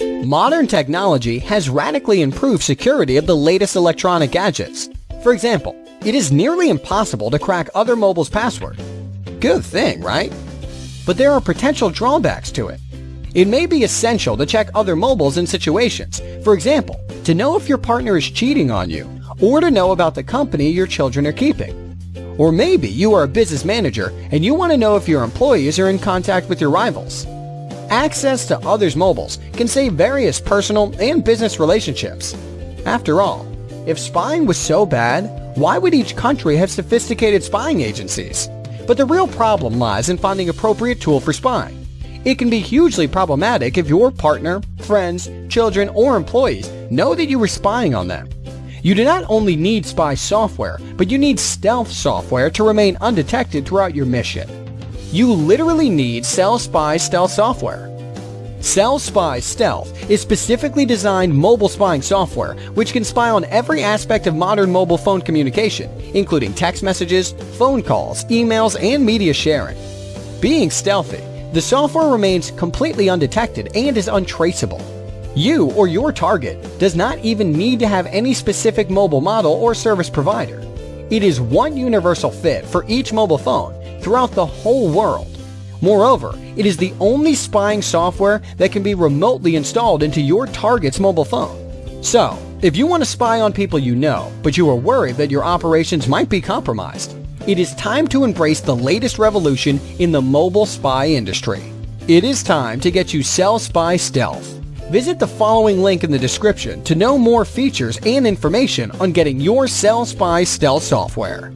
Modern technology has radically improved security of the latest electronic gadgets. For example, it is nearly impossible to crack other mobiles' password. Good thing, right? But there are potential drawbacks to it. It may be essential to check other mobiles in situations, for example, to know if your partner is cheating on you, or to know about the company your children are keeping. Or maybe you are a business manager and you want to know if your employees are in contact with your rivals. Access to others' mobiles can save various personal and business relationships. After all, if spying was so bad, why would each country have sophisticated spying agencies? But the real problem lies in finding appropriate tool for spying. It can be hugely problematic if your partner, friends, children, or employees know that you were spying on them. You do not only need spy software, but you need stealth software to remain undetected throughout your mission. You literally need Cell Spy Stealth software. Cell Spy Stealth is specifically designed mobile spying software which can spy on every aspect of modern mobile phone communication, including text messages, phone calls, emails, and media sharing. Being stealthy, the software remains completely undetected and is untraceable. You or your target does not even need to have any specific mobile model or service provider. It is one universal fit for each mobile phone throughout the whole world. Moreover, it is the only spying software that can be remotely installed into your target's mobile phone. So, if you want to spy on people you know, but you are worried that your operations might be compromised, it is time to embrace the latest revolution in the mobile spy industry. It is time to get you Cell Spy Stealth. Visit the following link in the description to know more features and information on getting your Cell Spy Stealth software.